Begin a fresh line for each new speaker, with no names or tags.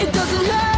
It doesn't hurt.